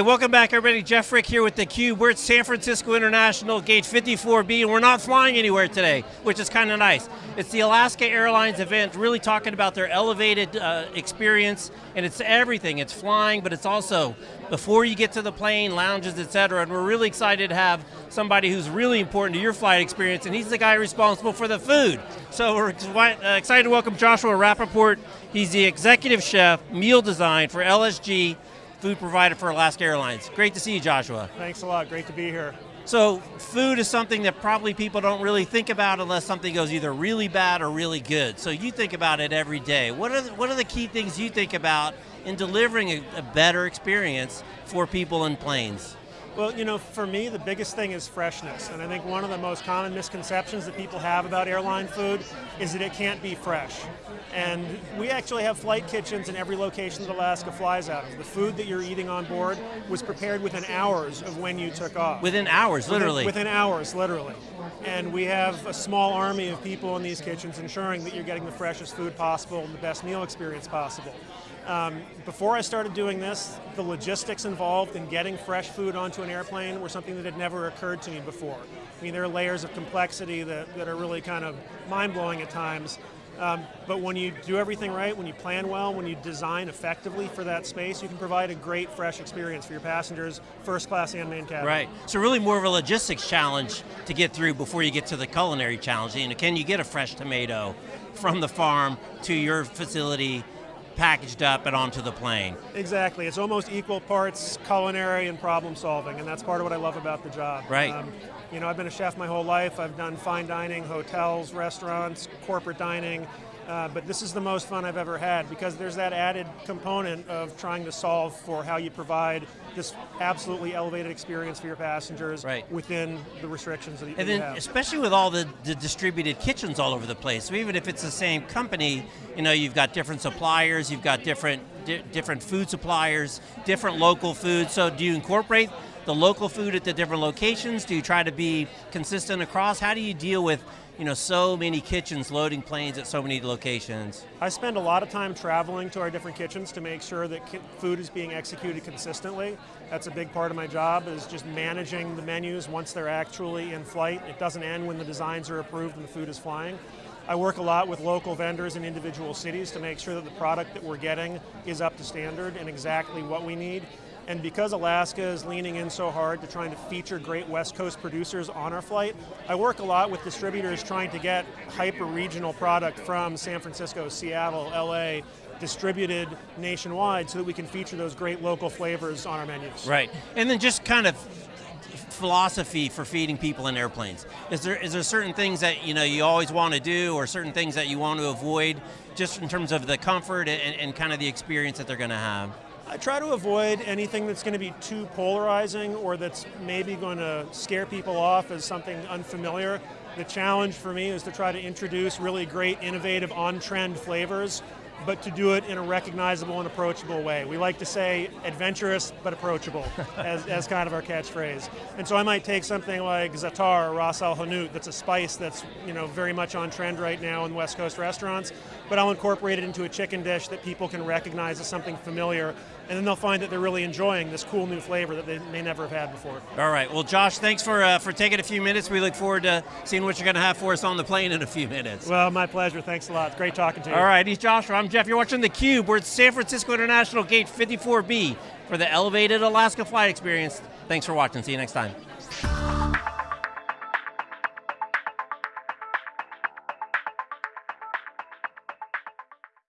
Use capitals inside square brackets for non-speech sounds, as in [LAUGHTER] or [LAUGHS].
welcome back everybody. Jeff Frick here with theCUBE. We're at San Francisco International, gate 54B, and we're not flying anywhere today, which is kind of nice. It's the Alaska Airlines event, really talking about their elevated uh, experience, and it's everything. It's flying, but it's also before you get to the plane, lounges, et cetera, and we're really excited to have somebody who's really important to your flight experience, and he's the guy responsible for the food. So we're uh, excited to welcome Joshua Rappaport. He's the executive chef, meal design for LSG, food provider for Alaska Airlines. Great to see you, Joshua. Thanks a lot, great to be here. So food is something that probably people don't really think about unless something goes either really bad or really good. So you think about it every day. What are the, what are the key things you think about in delivering a, a better experience for people in planes? Well, you know, for me, the biggest thing is freshness. And I think one of the most common misconceptions that people have about airline food is that it can't be fresh. And we actually have flight kitchens in every location that Alaska flies out of. The food that you're eating on board was prepared within hours of when you took off. Within hours, literally? Within, within hours, literally. And we have a small army of people in these kitchens ensuring that you're getting the freshest food possible and the best meal experience possible. Um, before I started doing this, the logistics involved in getting fresh food onto an airplane were something that had never occurred to me before. I mean, there are layers of complexity that, that are really kind of mind-blowing at times, um, but when you do everything right, when you plan well, when you design effectively for that space, you can provide a great fresh experience for your passengers, first class and main cabin. Right, so really more of a logistics challenge to get through before you get to the culinary challenge. You know, can you get a fresh tomato from the farm to your facility packaged up and onto the plane. Exactly, it's almost equal parts culinary and problem solving, and that's part of what I love about the job. Right. Um, you know, I've been a chef my whole life. I've done fine dining, hotels, restaurants, corporate dining, uh, but this is the most fun I've ever had because there's that added component of trying to solve for how you provide this absolutely elevated experience for your passengers right. within the restrictions that, and then, have. especially with all the, the, distributed kitchens all over the place, so even if it's the same company, you know, you've got different suppliers, you've got different di different food suppliers, different local foods, so do you incorporate the local food at the different locations? Do you try to be consistent across? How do you deal with you know, so many kitchens loading planes at so many locations? I spend a lot of time traveling to our different kitchens to make sure that food is being executed consistently. That's a big part of my job, is just managing the menus once they're actually in flight. It doesn't end when the designs are approved and the food is flying. I work a lot with local vendors in individual cities to make sure that the product that we're getting is up to standard and exactly what we need. And because Alaska is leaning in so hard to trying to feature great West Coast producers on our flight, I work a lot with distributors trying to get hyper-regional product from San Francisco, Seattle, LA, distributed nationwide so that we can feature those great local flavors on our menus. Right, and then just kind of philosophy for feeding people in airplanes? Is there is there certain things that you know you always want to do, or certain things that you want to avoid, just in terms of the comfort and, and kind of the experience that they're going to have? I try to avoid anything that's going to be too polarizing or that's maybe going to scare people off as something unfamiliar. The challenge for me is to try to introduce really great, innovative, on-trend flavors but to do it in a recognizable and approachable way. We like to say adventurous but approachable [LAUGHS] as, as kind of our catchphrase. And so I might take something like za'atar or ras al hanout, that's a spice that's you know very much on trend right now in West Coast restaurants, but I'll incorporate it into a chicken dish that people can recognize as something familiar, and then they'll find that they're really enjoying this cool new flavor that they may never have had before. All right, well Josh, thanks for, uh, for taking a few minutes. We look forward to seeing what you're going to have for us on the plane in a few minutes. Well, my pleasure, thanks a lot. Great talking to you. All right, he's Josh, I'm Jeff. You're watching theCUBE. We're at San Francisco International Gate 54B for the Elevated Alaska Flight Experience. Thanks for watching. See you next time.